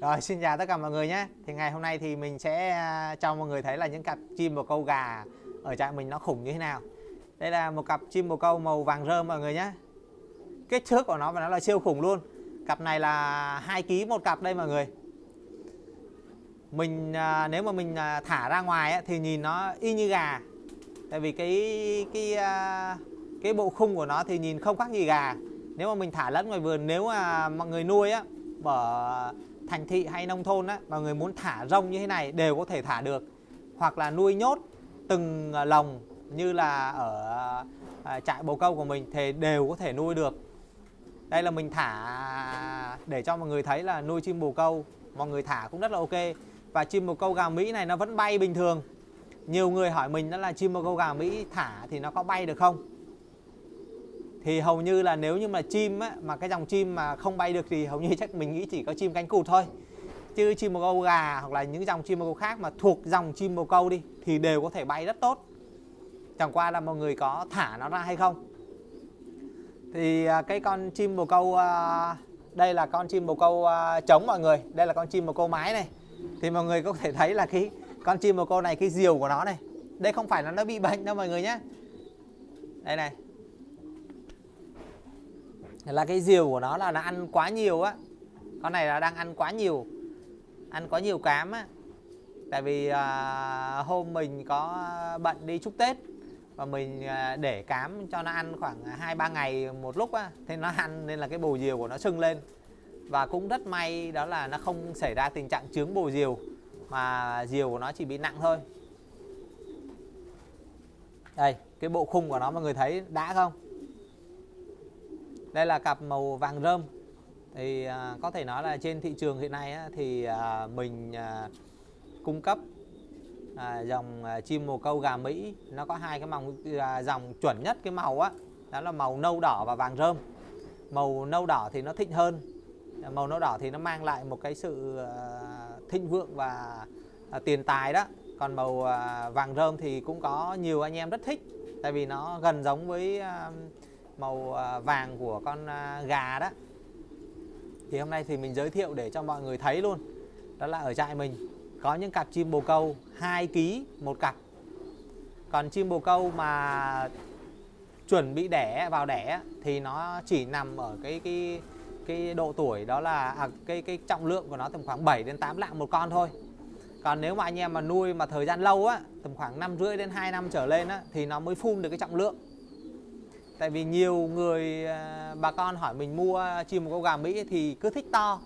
Rồi, xin chào tất cả mọi người nhé. Thì ngày hôm nay thì mình sẽ à, cho mọi người thấy là những cặp chim bồ câu gà ở trại mình nó khủng như thế nào. Đây là một cặp chim bồ câu màu vàng rơm mọi người nhé. Kích thước của nó và nó là siêu khủng luôn. Cặp này là 2 kg một cặp đây mọi người. Mình à, nếu mà mình à, thả ra ngoài thì nhìn nó y như gà. Tại vì cái cái cái bộ khung của nó thì nhìn không khác gì gà. Nếu mà mình thả lẫn ngoài vườn, nếu mà mọi người nuôi á, bỏ thành thị hay nông thôn á, mà người muốn thả rông như thế này đều có thể thả được. Hoặc là nuôi nhốt từng ờ, lồng như là ở ờ, trại bồ câu của mình thì đều có thể nuôi được. Đây là mình thả, để cho mọi người thấy là nuôi chim bồ câu, mọi người thả cũng rất là ok. Và chim bồ câu gà Mỹ này nó vẫn bay bình thường. Nhiều người hỏi mình đó là chim bồ câu gà Mỹ thả thì nó có bay được không? Thì hầu như là nếu như mà chim á, mà cái dòng chim mà không bay được thì hầu như chắc mình nghĩ chỉ có chim cánh cụt thôi. Chứ chim bồ câu gà hoặc là những dòng chim bồ câu khác mà thuộc dòng chim bồ câu đi thì đều có thể bay rất tốt. Chẳng qua là mọi người có thả nó ra hay không? Thì à, cái con chim bồ câu à, đây là con chim bồ câu à, trống mọi người. Đây là con chim bồ câu mái này. Thì mọi người có thể thấy là cái con chim bồ câu này cái diều của nó này đây không phải là nó bị bệnh đâu mọi người nhé. Đây này là cái diều của nó là nó ăn quá nhiều á. Con này là đang ăn quá nhiều ăn quá nhiều cám á. Tại vì à, hôm mình có bận đi chúc tết và mình à, để cám cho nó ăn khoảng hai ba ngày một lúc á thế nó ăn nên là cái bồ diều của nó sưng lên. Và cũng rất may đó là nó không xảy ra tình trạng trướng bồ diều mà diều của nó chỉ bị nặng thôi. Đây cái bộ khung của nó mọi người thấy đã không? Đây là cặp màu vàng rơm. Thì à, có thể nói là trên thị trường hiện nay á, thì à, mình à, cung cấp à, dòng à, chim mồ câu gà Mỹ. Nó có hai cái màu à, dòng chuẩn nhất cái màu á đó là màu nâu đỏ và vàng rơm. Màu nâu đỏ thì nó thịnh hơn màu nâu đỏ thì nó mang lại một cái sự à, thịnh vượng và à, tiền tài đó. Còn màu à, vàng rơm thì cũng có nhiều anh em rất thích tại vì nó gần giống với à, màu à, vàng của con à, gà đó. Thì hôm nay thì mình giới thiệu để cho mọi người thấy luôn. Đó là ở trại mình có những cặp chim bồ câu 2 kg một cặp. Còn chim bồ câu mà chuẩn bị đẻ vào đẻ thì nó chỉ nằm ở cái cái cái độ tuổi đó là à, cái cái trọng lượng của nó tầm khoảng 7 đến 8 lạng một con thôi. Còn nếu mà anh em mà nuôi mà thời gian lâu á tầm khoảng năm rưỡi đến 2 năm trở lên á thì nó mới phun được cái trọng lượng tại vì nhiều người à, bà con hỏi mình mua chim một câu gà Mỹ thì cứ thích to.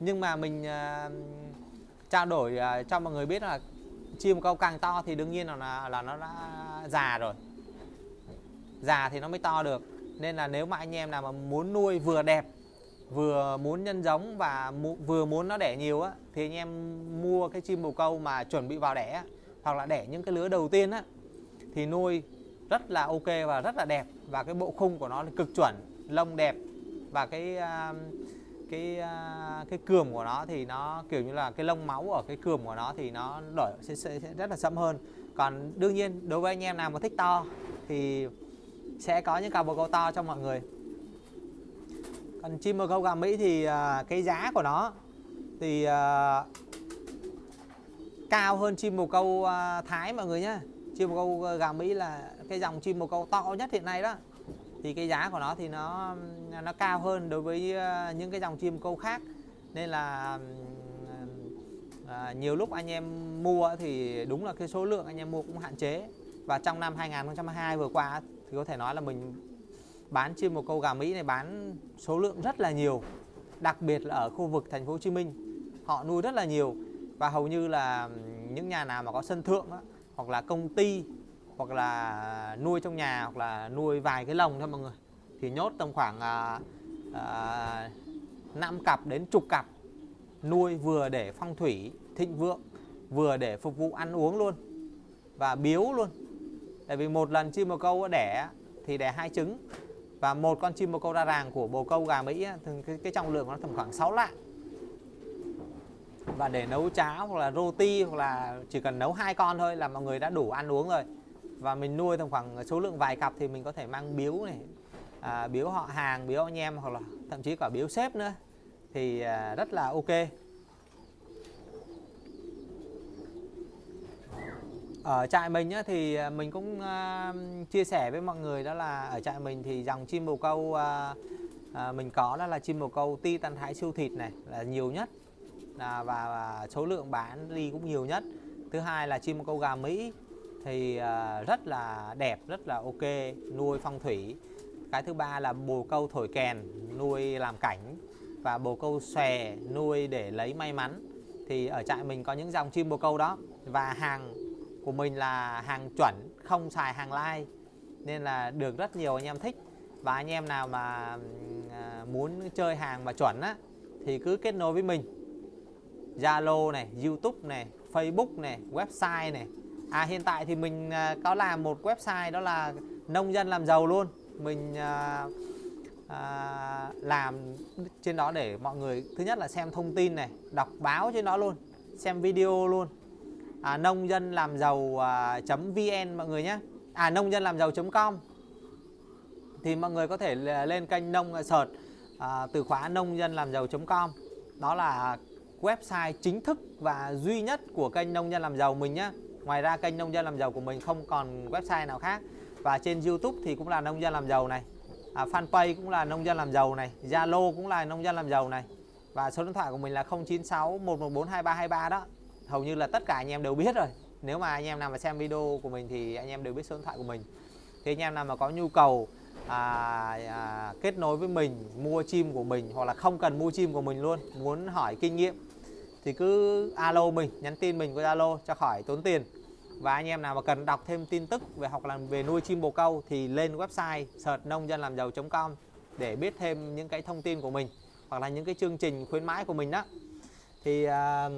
Nhưng mà mình à, trao đổi à, cho mọi người biết là chim một câu càng to thì đương nhiên là là nó đã già rồi. Già thì nó mới to được. Nên là nếu mà anh em nào mà muốn nuôi vừa đẹp, vừa muốn nhân giống và mu, vừa muốn nó đẻ nhiều á, thì anh em mua cái chim bồ câu mà chuẩn bị vào đẻ hoặc là đẻ những cái lứa đầu tiên á, thì nuôi rất là ok và rất là đẹp. Và cái bộ khung của nó là cực chuẩn lông đẹp. Và cái à, cái à, cái cườm của nó thì nó kiểu như là cái lông máu ở cái cườm của nó thì nó đổi sẽ, sẽ, sẽ rất là sẫm hơn. Còn đương nhiên đối với anh em nào mà thích to thì sẽ có những cặp bồ câu to cho mọi người. Còn chim bồ câu gà Mỹ thì à, cái giá của nó thì cao hơn chim bồ câu Thái mọi người nhé chim bồ câu ờ, gà Mỹ là cái dòng chim bồ câu to nhất hiện nay đó. Thì cái giá của nó thì nó nó cao hơn đối với ờ, những cái dòng chim câu khác. Nên là à, nhiều lúc anh em mua thì đúng là cái số lượng anh em mua cũng hạn chế. Và trong năm 2022 vừa qua thì có thể nói là mình bán chim bồ câu gà Mỹ này bán số lượng rất là nhiều. Đặc biệt là ở khu vực thành phố Hồ Chí Minh họ nuôi rất là nhiều. Và hầu như là những nhà nào mà có sân thượng đó, hoặc là công ty hoặc là nuôi trong nhà hoặc là nuôi vài cái lồng thôi mọi người. Thì nhốt tầm khoảng à, à, 5 cặp đến chục cặp nuôi vừa để phong thủy thịnh vượng vừa để phục vụ ăn uống luôn và biếu luôn. Tại vì một lần chim bồ câu đẻ thì đẻ hai trứng và một con chim bồ câu đa ràng của bồ câu gà Mỹ thì cái, cái trọng lượng nó tầm khoảng 6 lạng và để nấu cháo hoặc là roti hoặc là chỉ cần nấu hai con thôi là mọi người đã đủ ăn uống rồi. Và mình nuôi tầm khoảng số lượng vài cặp thì mình có thể mang biếu này à, biếu họ hàng biếu anh em hoặc là thậm chí cả biếu sếp nữa. Thì à, rất là ok. Ở trại mình á, thì à, mình cũng à, chia sẻ với mọi người đó là ở trại mình thì dòng chim bồ câu à, à, mình có đó là chim bồ câu ti tan thái siêu thịt này là nhiều nhất à, và, và số lượng bán đi cũng nhiều nhất. Thứ hai là chim bồ câu gà mỹ thì à, rất là đẹp rất là ok nuôi phong thủy. Cái thứ ba là bồ câu thổi kèn nuôi làm cảnh. Và bồ câu xòe nuôi để lấy may mắn. Thì ở trại mình có những dòng chim bồ câu đó. Và hàng của mình là hàng chuẩn không xài hàng lai. Nên là được rất nhiều anh em thích. Và anh em nào mà à, muốn chơi hàng mà chuẩn á thì cứ kết nối với mình. Zalo này, YouTube này, Facebook này, website này. À hiện tại thì mình à, có làm một website đó là nông dân làm giàu luôn. Mình à, à, làm trên đó để mọi người thứ nhất là xem thông tin này, đọc báo trên đó luôn, xem video luôn à, nông dân làm giàu à, vn mọi người nhé à nông dân làm giàu com thì mọi người có thể lên kênh nông à, search à, từ khóa nông dân làm giàu com đó là website chính thức và duy nhất của kênh nông dân làm giàu mình nhé ngoài ra kênh nông dân làm giàu của mình không còn website nào khác. Và trên youtube thì cũng là nông dân làm giàu này. À, fanpage cũng là nông dân làm giàu này. Zalo cũng là nông dân làm giàu này. Và số điện thoại của mình là 096 114 2323 đó. Hầu như là tất cả anh em đều biết rồi. Nếu mà anh em nào mà xem video của mình thì anh em đều biết số điện thoại của mình. Thì anh em nào mà có nhu cầu à, à, kết nối với mình mua chim của mình hoặc là không cần mua chim của mình luôn muốn hỏi kinh nghiệm thì cứ alo mình nhắn tin mình qua zalo cho khỏi tốn tiền. Và anh em nào mà cần đọc thêm tin tức về học làm về nuôi chim bồ câu thì lên website search nông dân làm giàu.com để biết thêm những cái thông tin của mình hoặc là những cái chương trình khuyến mãi của mình đó. Thì à,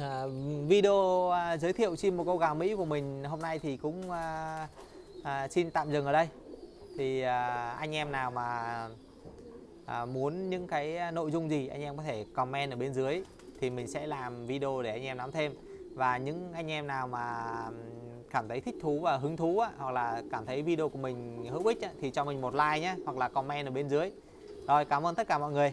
à, video à, giới thiệu chim bồ câu gà Mỹ của mình hôm nay thì cũng à, à, xin tạm dừng ở đây. Thì à, anh em nào mà à, muốn những cái à, nội dung gì anh em có thể comment ở bên dưới thì mình sẽ làm video để anh em nắm thêm. Và những anh em nào mà cảm thấy thích thú và hứng thú á, hoặc là cảm thấy video của mình hữu ích á, thì cho mình một like nhé hoặc là comment ở bên dưới. Rồi cảm ơn tất cả mọi người.